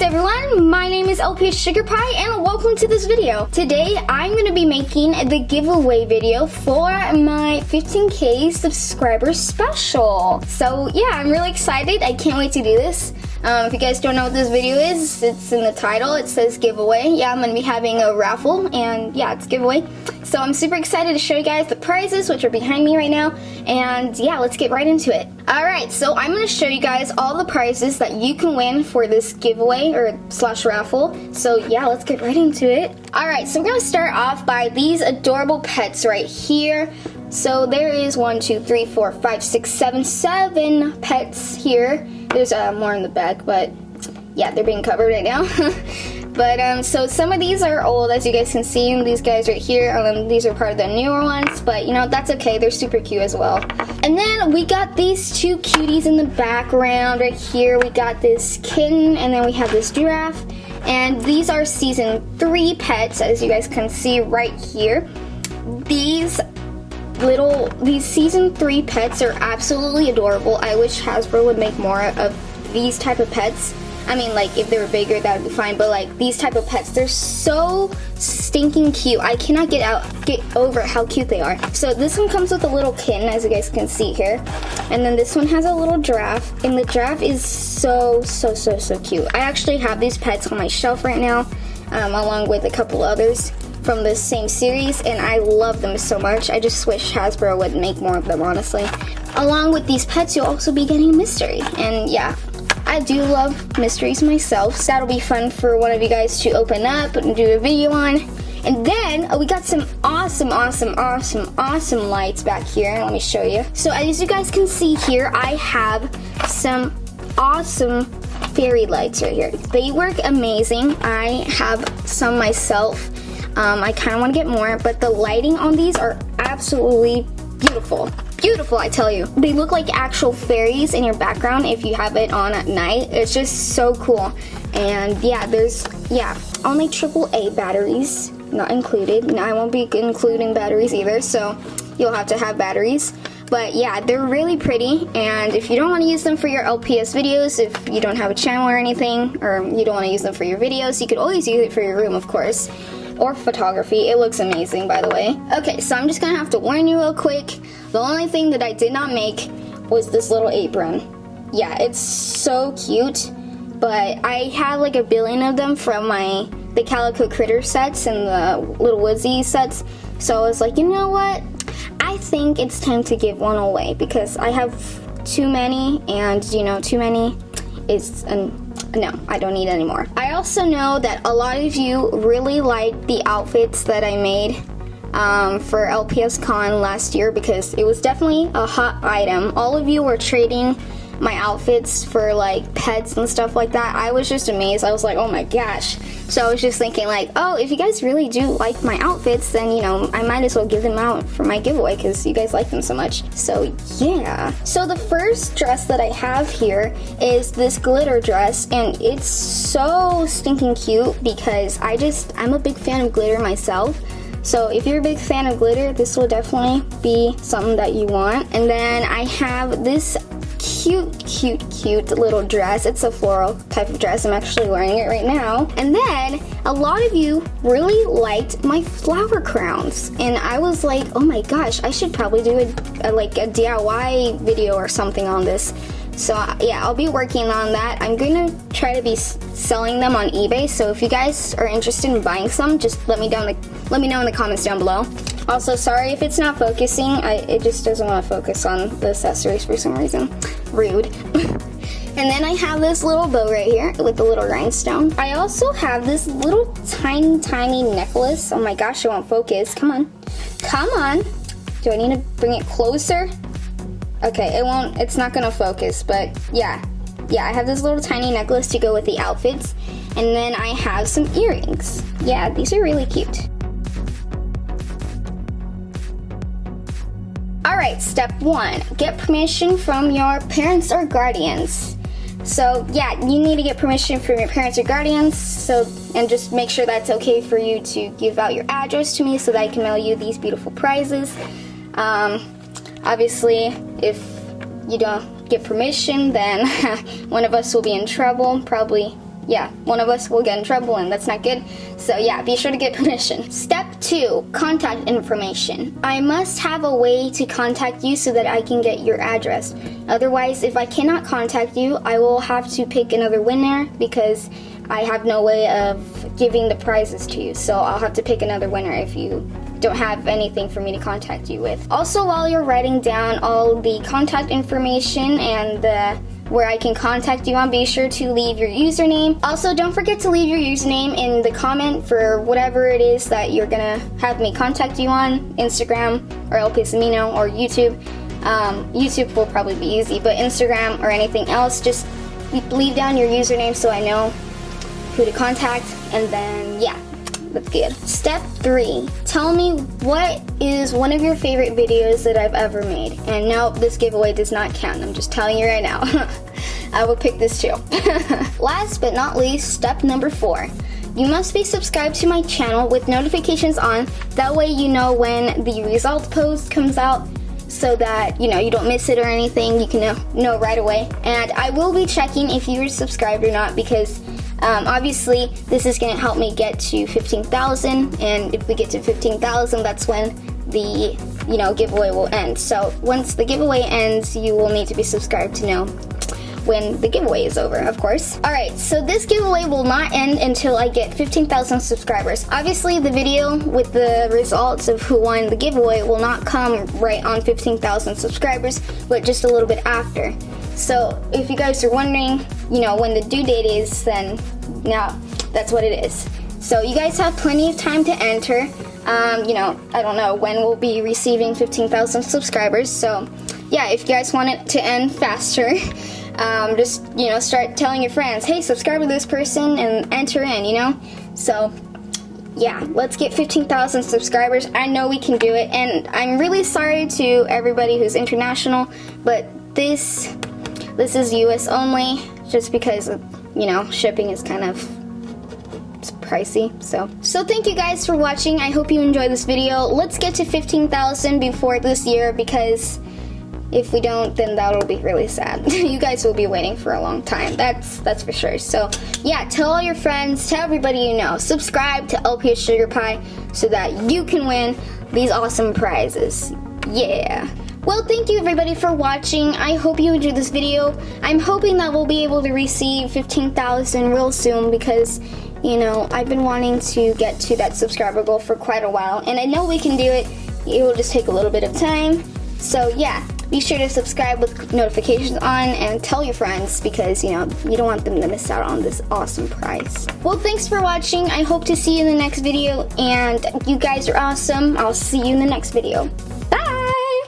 Greetings everyone, my name is LPS Sugar Pie and welcome to this video. Today I'm going to be making the giveaway video for my 15k subscriber special. So yeah, I'm really excited. I can't wait to do this. Um, if you guys don't know what this video is, it's in the title. It says giveaway. Yeah, I'm going to be having a raffle and yeah, it's giveaway. So I'm super excited to show you guys the prizes, which are behind me right now. And yeah, let's get right into it. Alright, so I'm going to show you guys all the prizes that you can win for this giveaway or slash raffle. So yeah, let's get right into it. Alright, so we're going to start off by these adorable pets right here. So there is one, two, three, four, five, six, seven, seven pets here. There's uh, more in the back, but yeah, they're being covered right now. But um, so some of these are old, as you guys can see. These guys right here, um, these are part of the newer ones. But you know, that's okay. They're super cute as well. And then we got these two cuties in the background right here. We got this kitten, and then we have this giraffe. And these are season three pets, as you guys can see right here. These little, these season three pets are absolutely adorable. I wish Hasbro would make more of these type of pets. I mean, like, if they were bigger, that would be fine. But, like, these type of pets, they're so stinking cute. I cannot get out, get over how cute they are. So this one comes with a little kitten, as you guys can see here. And then this one has a little giraffe. And the giraffe is so, so, so, so cute. I actually have these pets on my shelf right now, um, along with a couple others from the same series and I love them so much. I just wish Hasbro would make more of them, honestly. Along with these pets, you'll also be getting a mystery. And yeah, I do love mysteries myself, so that'll be fun for one of you guys to open up and do a video on. And then uh, we got some awesome, awesome, awesome, awesome lights back here. Let me show you. So as you guys can see here, I have some awesome fairy lights right here. They work amazing. I have some myself. Um, I kind of want to get more, but the lighting on these are absolutely beautiful beautiful, I tell you. They look like actual fairies in your background if you have it on at night. It's just so cool. And yeah, there's, yeah, only AAA batteries, not included. And I won't be including batteries either, so you'll have to have batteries. But yeah, they're really pretty, and if you don't want to use them for your LPS videos, if you don't have a channel or anything, or you don't want to use them for your videos, you could always use it for your room, of course or photography. It looks amazing, by the way. Okay, so I'm just gonna have to warn you real quick. The only thing that I did not make was this little apron. Yeah, it's so cute, but I had like a billion of them from my the Calico Critter sets and the Li'l Woodzeez sets. So I was like, you know what? I think it's time to give one away because I have too many and you know, too many is an no, I don't need anymore. I also know that a lot of you really like the outfits that I made um, for LPS Con last year because it was definitely a hot item. All of you were trading my outfits for like pets and stuff like that. I was just amazed. I was like, oh my gosh. So I was just thinking like, oh, if you guys really do like my outfits, then, you know, I might as well give them out for my giveaway because you guys like them so much. So yeah. So the first dress that I have here is this glitter dress and it's so stinking cute because I just, I'm a big fan of glitter myself. So if you're a big fan of glitter, this will definitely be something that you want. And then I have this cute, cute, cute little dress. It's a floral type of dress. I'm actually wearing it right now. And then a lot of you really liked my flower crowns. And I was like, oh my gosh, I should probably do a, a like a DIY video or something on this. So uh, yeah, I'll be working on that. I'm gonna try to be selling them on eBay. So if you guys are interested in buying some, just let me down the let me know in the comments down below. Also, sorry if it's not focusing. I, it just doesn't want to focus on the accessories for some reason. Rude. And then I have this little bow right here with the little rhinestone. I also have this little tiny, tiny necklace. Oh my gosh, it won't focus. Come on. Come on. Do I need to bring it closer? Okay, it won't, it's not gonna focus, but yeah. Yeah, I have this little tiny necklace to go with the outfits. And then I have some earrings. Yeah, these are really cute. Alright, step one, get permission from your parents or guardians. So yeah, you need to get permission from your parents or guardians, so and just make sure that's okay for you to give out your address to me so that I can mail you these beautiful prizes. Um, obviously, if you don't get permission, then one of us will be in trouble, probably yeah, one of us will get in trouble and that's not good. So yeah, be sure to get permission. Step two, contact information. I must have a way to contact you so that I can get your address. Otherwise, if I cannot contact you, I will have to pick another winner because I have no way of giving the prizes to you. So I'll have to pick another winner if you don't have anything for me to contact you with. Also, while you're writing down all the contact information and the where I can contact you on, be sure to leave your username. Also, don't forget to leave your username in the comment for whatever it is that you're gonna have me contact you on, Instagram or LPS Amino or YouTube. Um, YouTube will probably be easy, but Instagram or anything else, just leave down your username so I know who to contact, and then yeah, that's good. Step three, tell me what is one of your favorite videos that I've ever made. And no, this giveaway does not count. I'm just telling you right now. I will pick this too. Last but not least, step number four. You must be subscribed to my channel with notifications on. That way you know when the result post comes out so that you know you don't miss it or anything you can know, know right away and I will be checking if you're subscribed or not because um, obviously, this is going to help me get to 15,000, and if we get to 15,000, that's when the you know giveaway will end. So once the giveaway ends, you will need to be subscribed to know when the giveaway is over, of course. Alright, so this giveaway will not end until I get 15,000 subscribers. Obviously, the video with the results of who won the giveaway will not come right on 15,000 subscribers, but just a little bit after. So if you guys are wondering, you know, when the due date is, then now that's what it is. So you guys have plenty of time to enter. Um, you know, I don't know when we'll be receiving 15,000 subscribers. So yeah, if you guys want it to end faster, um, just, you know, start telling your friends, hey, subscribe to this person and enter in, you know? So yeah, let's get 15,000 subscribers. I know we can do it. And I'm really sorry to everybody who's international, but this this is US only, just because, you know, shipping is kind of pricey, so. So thank you guys for watching. I hope you enjoyed this video. Let's get to 15,000 before this year because if we don't, then that'll be really sad. you guys will be waiting for a long time. That's that's for sure. So yeah, tell all your friends, tell everybody you know. Subscribe to LPS Sugar Pie so that you can win these awesome prizes. Yeah. Well, thank you everybody for watching. I hope you enjoyed this video. I'm hoping that we'll be able to receive 15,000 real soon because, you know, I've been wanting to get to that subscriber goal for quite a while. And I know we can do it. It will just take a little bit of time. So yeah, be sure to subscribe with notifications on and tell your friends because, you know, you don't want them to miss out on this awesome prize. Well, thanks for watching. I hope to see you in the next video. And you guys are awesome. I'll see you in the next video. Bye!